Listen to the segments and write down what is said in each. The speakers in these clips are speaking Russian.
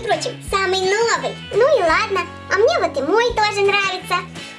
прочим, самый новый. Ну и ладно, а мне вот и мой тоже нравится.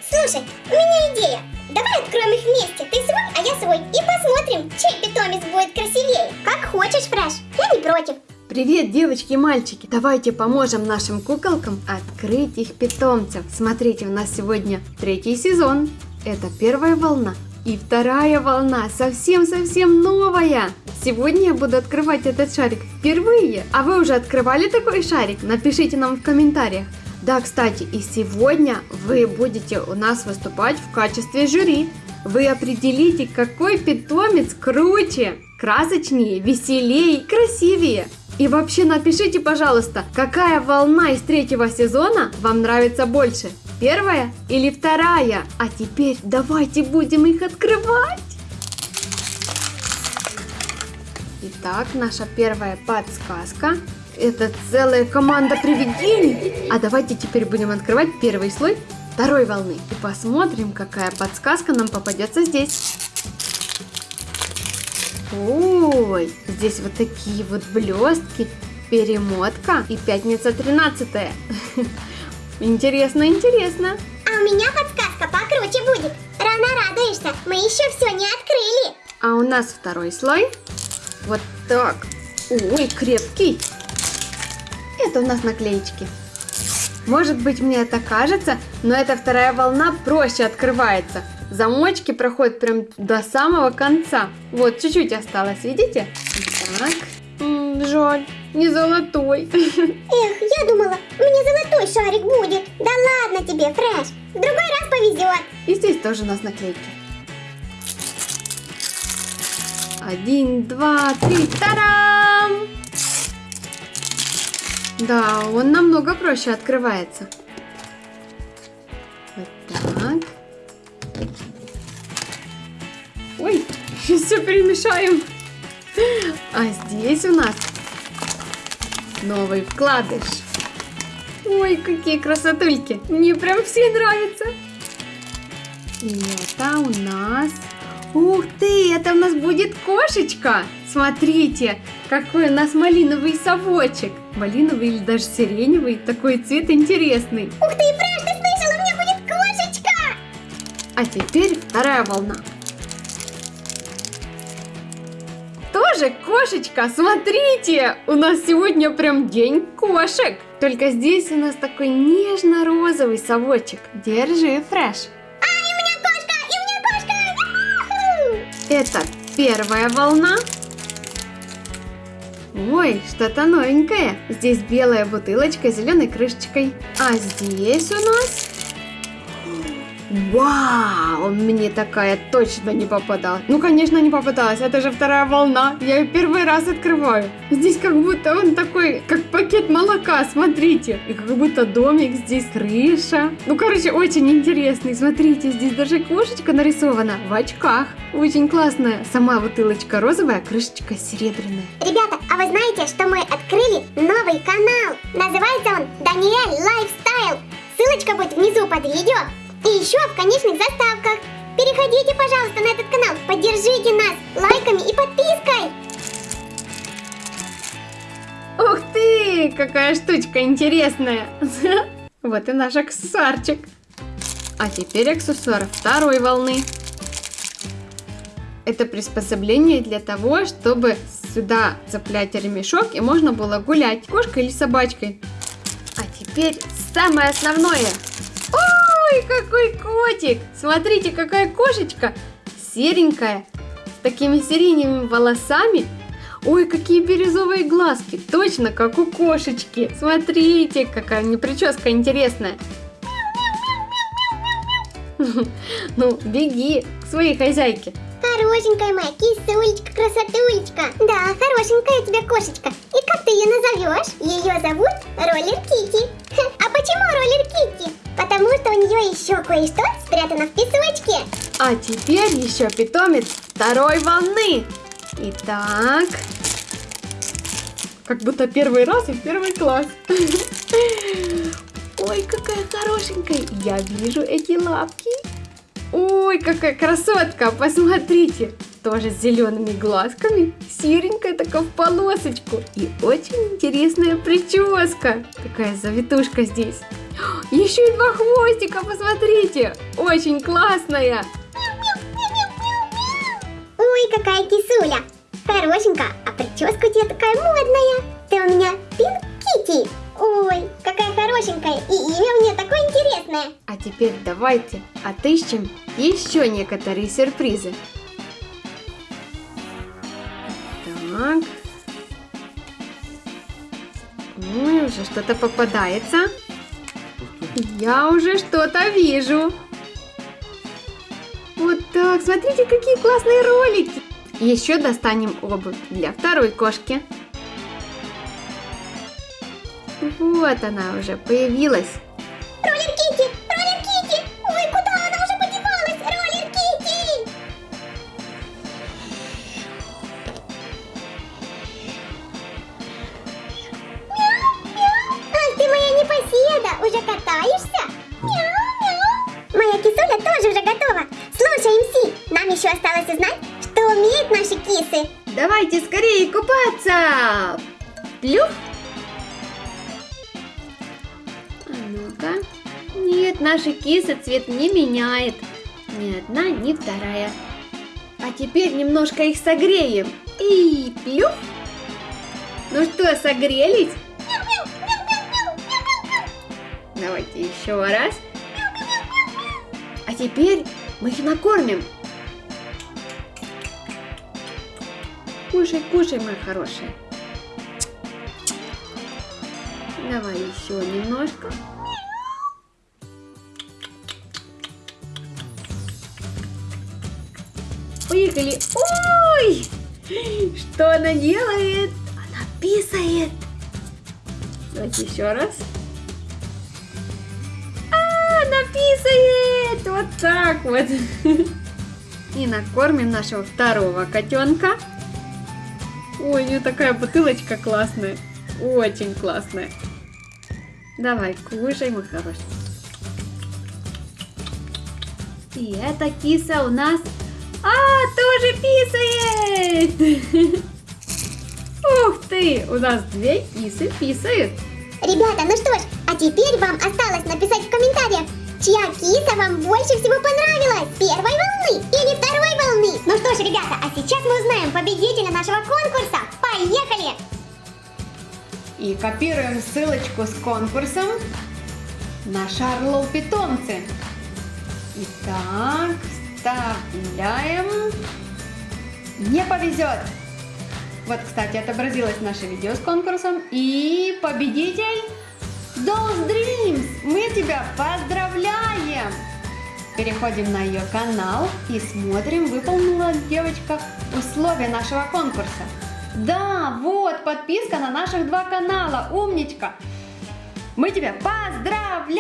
Слушай, у меня идея. Давай откроем их вместе. Ты свой, а я свой. И посмотрим, чей питомец будет красивее. Как хочешь, Фреш. Я не против. Привет, девочки и мальчики! Давайте поможем нашим куколкам открыть их питомцев. Смотрите, у нас сегодня третий сезон. Это первая волна. И вторая волна, совсем-совсем новая. Сегодня я буду открывать этот шарик впервые. А вы уже открывали такой шарик? Напишите нам в комментариях. Да, кстати, и сегодня вы будете у нас выступать в качестве жюри. Вы определите, какой питомец круче, красочнее, веселее красивее. И вообще напишите, пожалуйста, какая волна из третьего сезона вам нравится больше? Первая или вторая? А теперь давайте будем их открывать. Итак, наша первая подсказка. Это целая команда привидений. А давайте теперь будем открывать первый слой второй волны. И посмотрим, какая подсказка нам попадется здесь. Ой, здесь вот такие вот блестки, перемотка и пятница 13 -е. Интересно, интересно. А у меня подсказка покруче будет. Рано радуешься, мы еще все не открыли. А у нас второй слой. Вот так. Ой, крепкий. Это у нас наклеечки. Может быть мне это кажется, но эта вторая волна проще открывается. Замочки проходят прям до самого конца. Вот, чуть-чуть осталось, видите? Так. М -м, жаль, не золотой. Эх, я думала, у меня золотой шарик будет. Да ладно тебе, Фреш. В другой раз повезет. И здесь тоже у нас наклейки. Один, два, три, тарам! Да, он намного проще открывается. Вот так. Ой, все перемешаем. А здесь у нас новый вкладыш. Ой, какие красотульки. Мне прям все нравятся. И это у нас... Ух ты, это у нас будет кошечка. Смотрите, какой у нас малиновый совочек. Малиновый или даже сиреневый. Такой цвет интересный. Ух ты, Фреш, ты слышал, у меня будет кошечка. А теперь вторая волна. Тоже кошечка, смотрите! У нас сегодня прям день кошек. Только здесь у нас такой нежно-розовый совочек. Держи, Фреш. Это первая волна. Ой, что-то новенькое. Здесь белая бутылочка с зеленой крышечкой. А здесь у нас... Вау, мне такая точно не попадалась. Ну, конечно, не попадалась. Это же вторая волна. Я ее первый раз открываю. Здесь как будто он такой, как пакет молока, смотрите. И как будто домик, здесь крыша. Ну, короче, очень интересный. Смотрите, здесь даже кошечка нарисована в очках. Очень классная. Сама бутылочка розовая, крышечка серебряная. Ребята, а вы знаете, что мы открыли новый канал? Называется он Даниэль Lifestyle. Ссылочка будет внизу под видео. И еще в конечных заставках. Переходите, пожалуйста, на этот канал. Поддержите нас лайками и подпиской. Ух ты, какая штучка интересная. Вот и наш аксессуарчик. А теперь аксессуар второй волны. Это приспособление для того, чтобы сюда цеплять ремешок и можно было гулять кошкой или собачкой. А теперь самое основное. Ой, какой котик! Смотрите, какая кошечка! Серенькая, с такими сиреневыми волосами. Ой, какие бирюзовые глазки! Точно, как у кошечки! Смотрите, какая мне прическа интересная! Ну, беги к своей хозяйке. Хорошенькая моя кисулечка, красотулечка. Да, хорошенькая у тебя кошечка. И как ты ее назовешь? Ее зовут Роллер Кити. Нее еще кое-что спрятано в песочке. А теперь еще питомец второй волны. Итак, как будто первый раз и первый класс. Ой, какая хорошенькая. Я вижу эти лапки. Ой, какая красотка, посмотрите. тоже с зелеными глазками, серенькая такая в полосочку. И очень интересная прическа. Такая завитушка здесь. Еще и два хвостика, посмотрите. Очень классная. Ой, какая кисуля. Хорошенькая, а прическа у тебя такая модная. Ты у меня Пинк Китти. Ой, какая хорошенькая, и имя у нее такое интересное. А теперь давайте отыщем еще некоторые сюрпризы. Так. Ой, уже что-то попадается. Я уже что-то вижу. Вот так, смотрите, какие классные ролики. Еще достанем обувь для второй кошки. Вот она уже появилась. Роллер уже катаешься? Мяу, мяу. Моя кисуля тоже уже готова. Слушай, МС, нам еще осталось узнать, что умеют наши кисы. Давайте скорее купаться! Плюх! А ну-ка. Нет, наша киса цвет не меняет. Ни одна, ни вторая. А теперь немножко их согреем. И плюх! Ну что, согрелись? Давайте еще раз. А теперь мы их накормим. Кушай, кушай, моя хорошая. Давай еще немножко. Поехали. Ой! Что она делает? Она писает. Давайте еще раз. Писает! Вот так вот. И накормим нашего второго котенка. Ой, у нее такая бутылочка классная. Очень классная. Давай, кушай, мой хороший. И эта киса у нас... А, тоже писает! Ух ты, у нас две кисы писают. Ребята, ну что ж, а теперь вам осталось написать в киса вам больше всего понравилась, первой волны или второй волны. Ну что ж, ребята, а сейчас мы узнаем победителя нашего конкурса. Поехали! И копируем ссылочку с конкурсом на Шарлоу питомцы. Итак, вставляем. Не повезет. Вот, кстати, отобразилось наше видео с конкурсом. И победитель Dolls Dreams. Мы тебя поздравляем. Переходим на ее канал и смотрим, выполнила девочка условия нашего конкурса. Да, вот подписка на наших два канала. Умничка. Мы тебя поздравляем!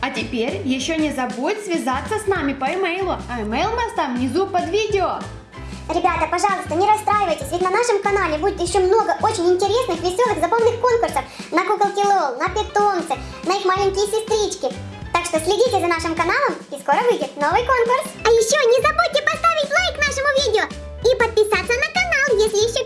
А теперь еще не забудь связаться с нами по имейлу. А имейл мы оставим внизу под видео. Ребята, пожалуйста, не расстраивайтесь, ведь на нашем канале будет еще много очень интересных, веселых, забавных конкурсов на куколки Лол, на питомцы, на их маленькие сестрички. Так что следите за нашим каналом, и скоро выйдет новый конкурс. А еще не забудьте поставить лайк нашему видео и подписаться на канал, если еще